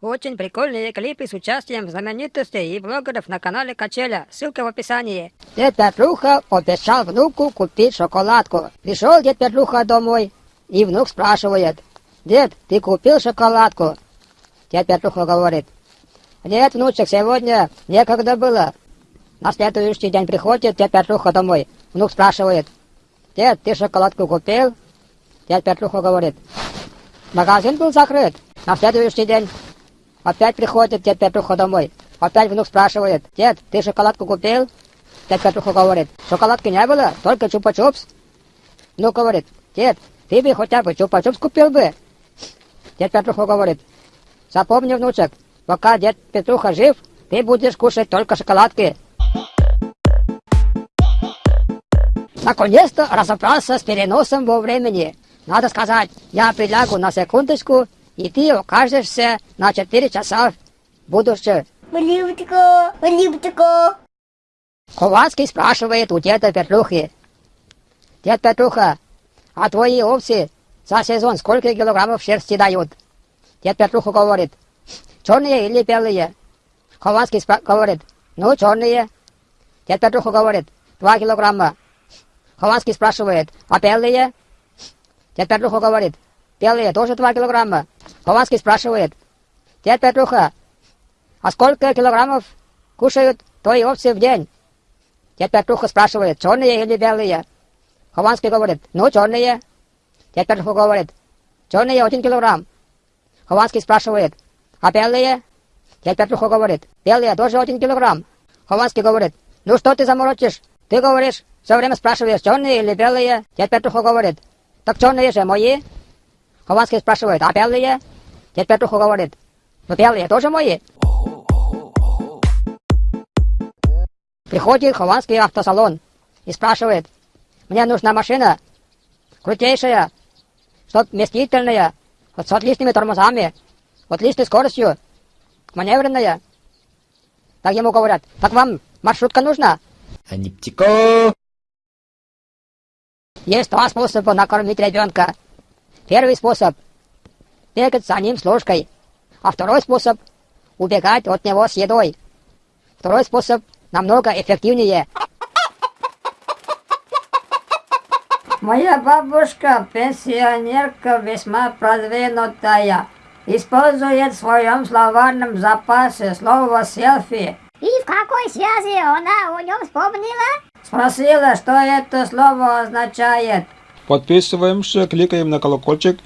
Очень прикольные клипы с участием знаменитостей и блогеров на канале Качеля. Ссылка в описании. Дед Петруха обещал внуку купить шоколадку. Пришел дед Петруха домой, и внук спрашивает. Дед, ты купил шоколадку? Дед Петруха говорит. Нет, внучек, сегодня некогда было. На следующий день приходит дед Петруха домой. Внук спрашивает. Дед, ты шоколадку купил? Дед Петруха говорит. Магазин был закрыт. На следующий день Опять приходит дед Петруха домой. Опять внук спрашивает, дед, ты шоколадку купил? Дед Петруха говорит, шоколадки не было, только чупа-чупс. Внук говорит, дед, ты бы хотя бы чупа-чупс купил бы. Дед Петруха говорит, запомни, внучек, пока дед Петруха жив, ты будешь кушать только шоколадки. Наконец-то разобрался с переносом во времени. Надо сказать, я прилягу на секундочку и ты окажешься на четыре часа в будущем. Липтико, липтико. Ковальский спрашивает у деда Петрухи. Дед Петруха, а твои овцы за сезон сколько килограммов шерсти дают? Дед Петруха говорит, черные или белые? Ковальский говорит, ну, черные. Дед Петруха говорит, два килограмма. Хованский спрашивает, а белые? Дед Петруха говорит, белые тоже два килограмма. Хованский спрашивает, дед Петруха, а сколько килограммов кушают твои овцы в день? Дед Петруха спрашивает, черные или белые? Хованский говорит, ну, черные. Дед Петруха говорит, черные один килограмм. Хованский спрашивает, а белые? Дед Петруха говорит, белые тоже один килограмм. Хованский говорит, ну что ты заморочишь? Ты говоришь, все время спрашиваешь, черные или белые? Дед Петруха говорит, так черные же мои. Хованский спрашивает, а белые? Дед Петруха говорит, ну белые тоже мои. Приходит Хованский автосалон и спрашивает, мне нужна машина, крутейшая, чтоб вместительная, вот с отличными тормозами, вот отличной скоростью, маневренная. Так ему говорят, так вам маршрутка нужна? Аниптико! Есть два способа накормить ребенка. Первый способ – бегать за ним с ложкой, а второй способ – убегать от него с едой. Второй способ намного эффективнее. Моя бабушка, пенсионерка весьма продвинутая, использует в своем словарном запасе слово «селфи». И в какой связи она о нем вспомнила? Спросила, что это слово означает. Подписываемся, кликаем на колокольчик